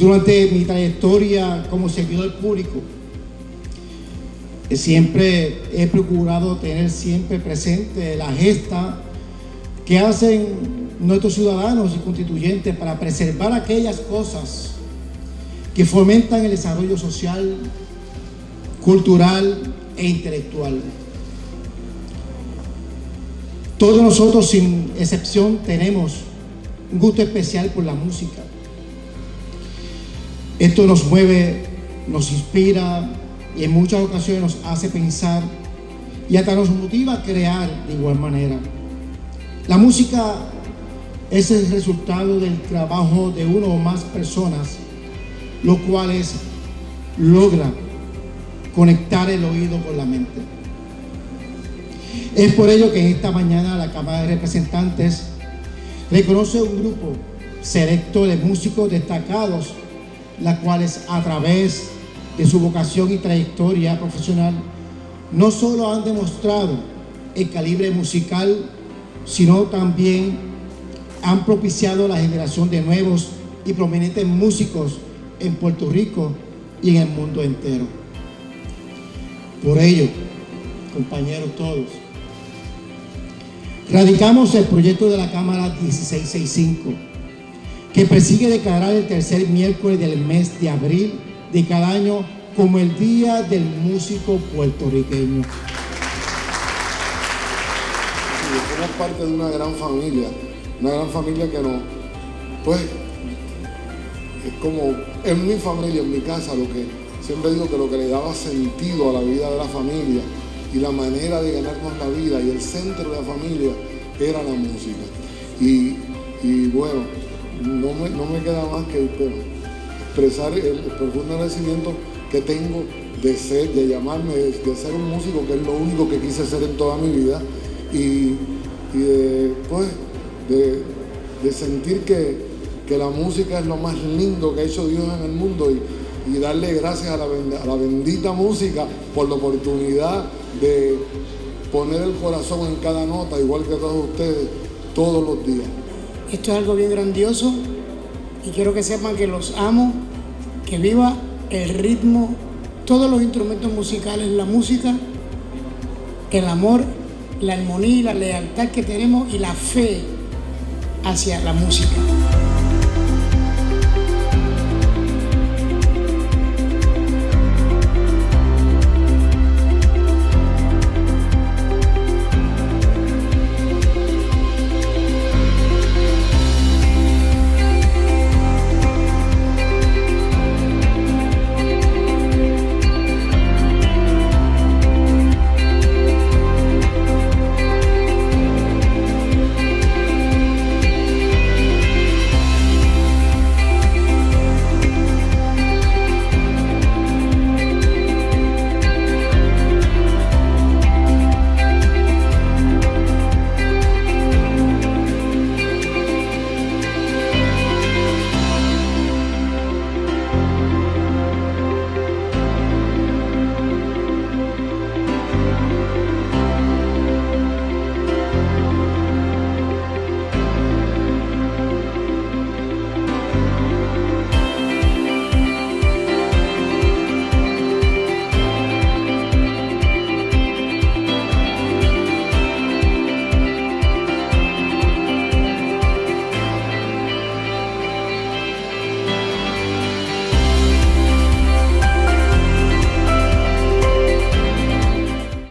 Durante mi trayectoria como servidor público, siempre he procurado tener siempre presente la gesta que hacen nuestros ciudadanos y constituyentes para preservar aquellas cosas que fomentan el desarrollo social, cultural e intelectual. Todos nosotros, sin excepción, tenemos un gusto especial por la música. Esto nos mueve, nos inspira y en muchas ocasiones nos hace pensar y hasta nos motiva a crear de igual manera. La música es el resultado del trabajo de uno o más personas, los cuales logran conectar el oído con la mente. Es por ello que esta mañana la Cámara de Representantes reconoce un grupo selecto de músicos destacados, las cuales a través de su vocación y trayectoria profesional no solo han demostrado el calibre musical, sino también han propiciado la generación de nuevos y prominentes músicos en Puerto Rico y en el mundo entero. Por ello, compañeros todos, radicamos el proyecto de la Cámara 1665, que persigue declarar el tercer miércoles del mes de abril de cada año como el Día del Músico Puertorriqueño. Somos parte de una gran familia, una gran familia que nos, pues, es como, en mi familia, en mi casa, lo que siempre digo que lo que le daba sentido a la vida de la familia y la manera de ganarnos la vida y el centro de la familia era la música. Y, bueno, no me, no me, queda más que expresar el, profundo agradecimiento que tengo de ser, de llamarme, de, ser un músico, que es lo único que quise ser en toda mi vida, y, de, pues, de, sentir que, la música es lo más lindo que ha hecho Dios en el mundo y, darle gracias a la, a la bendita música por la oportunidad de poner el corazón en cada nota, igual que todos ustedes, todos los días. Esto es algo bien grandioso y quiero que sepan que los amo, que viva el ritmo, todos los instrumentos musicales, la música, el amor, la armonía y la lealtad que tenemos y la fe hacia la música.